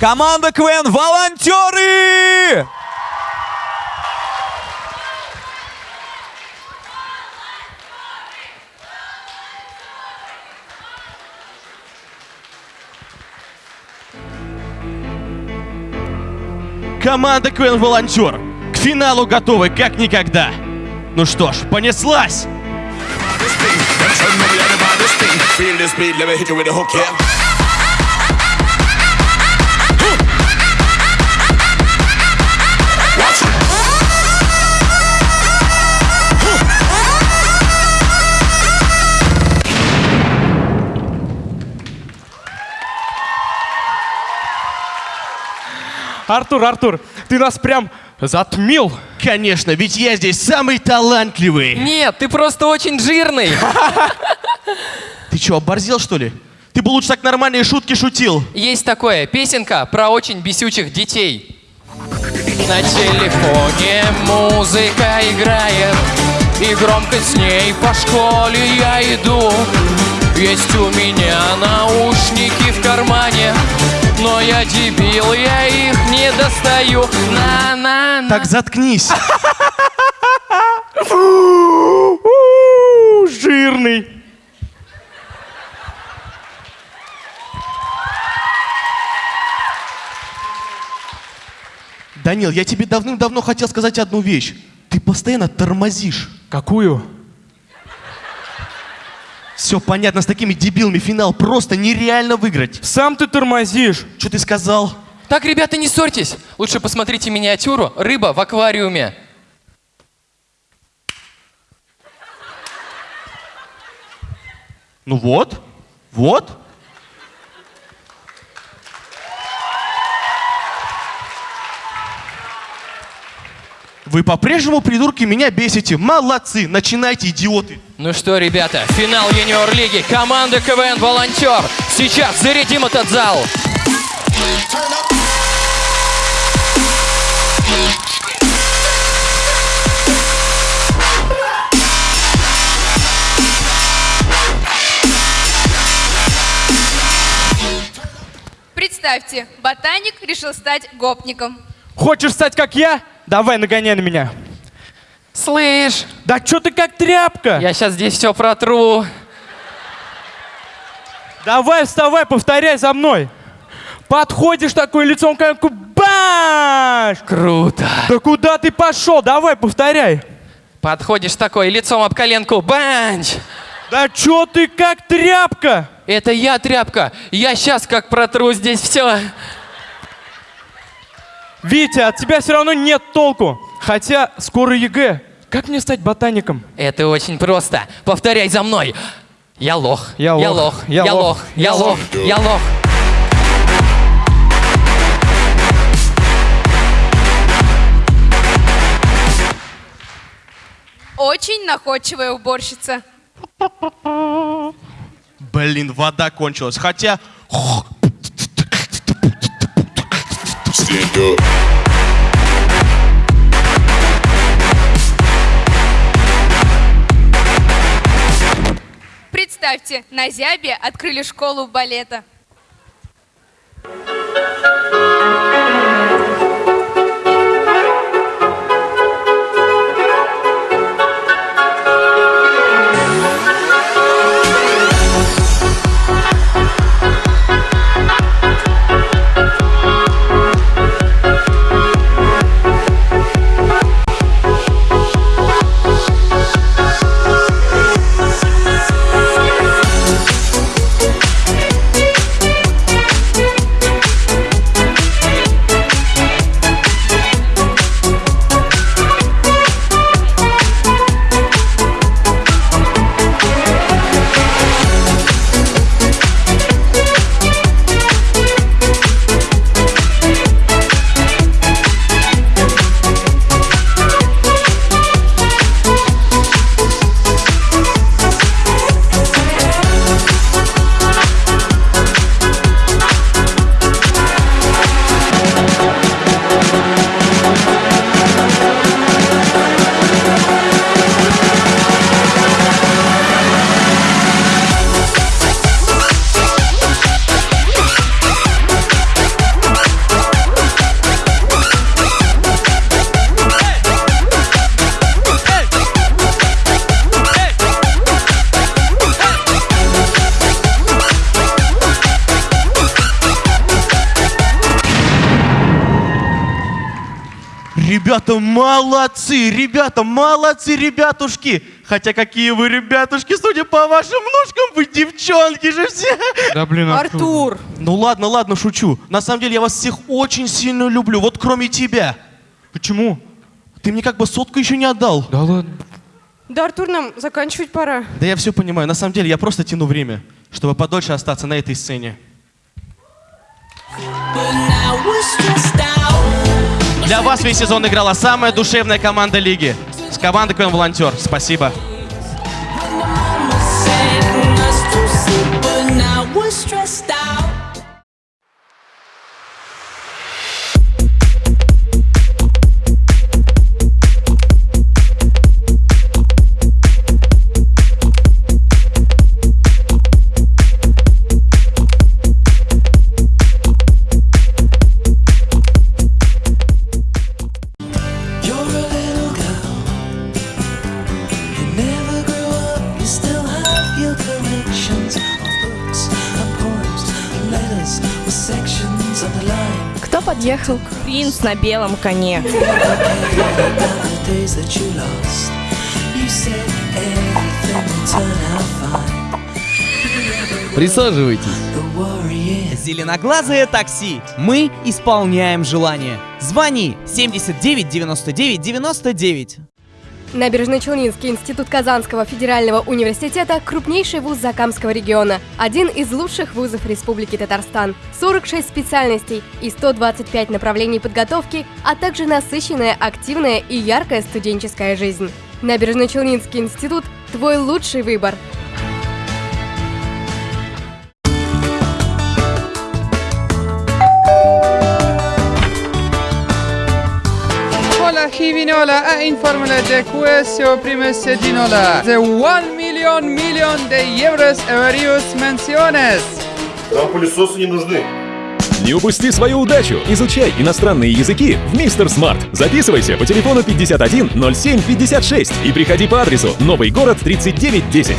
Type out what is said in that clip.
Команда КВН «Волонтеры». Команда КВН Волонтер к финалу готовы как никогда. Ну что ж, понеслась! Feel this beat, let me hit you with a hook, yeah. Артур, Артур, ты нас прям затмил. Конечно, ведь я здесь самый талантливый. Нет, ты просто очень жирный. Ты что, оборзел что ли? Ты бы лучше так нормальные шутки шутил. Есть такое, песенка про очень бесючих детей. На телефоне музыка играет, и громко с ней по школе я иду. Есть у меня наушники в кармане, но я дебил, я их не достаю. На-на-на. Так заткнись. Жирный. Данил, я тебе давным-давно хотел сказать одну вещь. Ты постоянно тормозишь. Какую? Все понятно, с такими дебилами финал просто нереально выиграть. Сам ты тормозишь. Что ты сказал? Так, ребята, не ссорьтесь. Лучше посмотрите миниатюру «Рыба в аквариуме». Ну вот, вот. Вы по-прежнему, придурки, меня бесите. Молодцы, начинайте, идиоты. Ну что, ребята, финал юниор-лиги. Команда КВН «Волонтер». Сейчас зарядим этот зал. Представьте, ботаник решил стать гопником. Хочешь стать как я? Давай, нагоняй на меня. Слышь, Да что ты как тряпка? я сейчас здесь все протру. Давай, вставай, повторяй за мной. Подходишь такой лицом к коленку, баш! Круто. Да куда ты пошел? Давай, повторяй. Подходишь такой, лицом об коленку, банч. Да чё ты как тряпка? Это я, тряпка. Я сейчас как протру здесь все. Витя, от тебя все равно нет толку. Хотя скоро ЕГЭ. Как мне стать ботаником? Это очень просто. Повторяй за мной. Я лох. Я Я лох. лох. Я Я лох. лох. Я лох. Я лох. Очень находчивая уборщица. Блин, вода кончилась. Хотя... Представьте, на Зябе открыли школу балета. Ребята, молодцы! Ребята, молодцы, ребятушки! Хотя какие вы ребятушки, судя по вашим ножкам, вы девчонки же все! Да блин, Артур! Ну ладно, ладно, шучу. На самом деле я вас всех очень сильно люблю, вот кроме тебя. Почему? Ты мне как бы сотку еще не отдал. Да ладно. Да, Артур, нам заканчивать пора. Да я все понимаю. На самом деле я просто тяну время, чтобы подольше остаться на этой сцене. Для вас весь сезон играла самая душевная команда лиги. С командой КВН Волонтер. Спасибо. Подъехал? Принц на белом коне. Присаживайтесь. Зеленоглазое такси. Мы исполняем желание. Звони 79 99 99. Набережно-Челнинский институт Казанского федерального университета – крупнейший вуз Закамского региона, один из лучших вузов Республики Татарстан, 46 специальностей и 125 направлений подготовки, а также насыщенная, активная и яркая студенческая жизнь. Набережно-Челнинский институт – твой лучший выбор. Hola Givinola a informarle de questo primo sedinola de 1 million million de euros e varios menciones. Нам пылесосы не нужны. Не упусти свою удачу! Изучай иностранные языки в Мистер Смарт. Записывайся по телефону 51 07 56 и приходи по адресу Новый город 3910.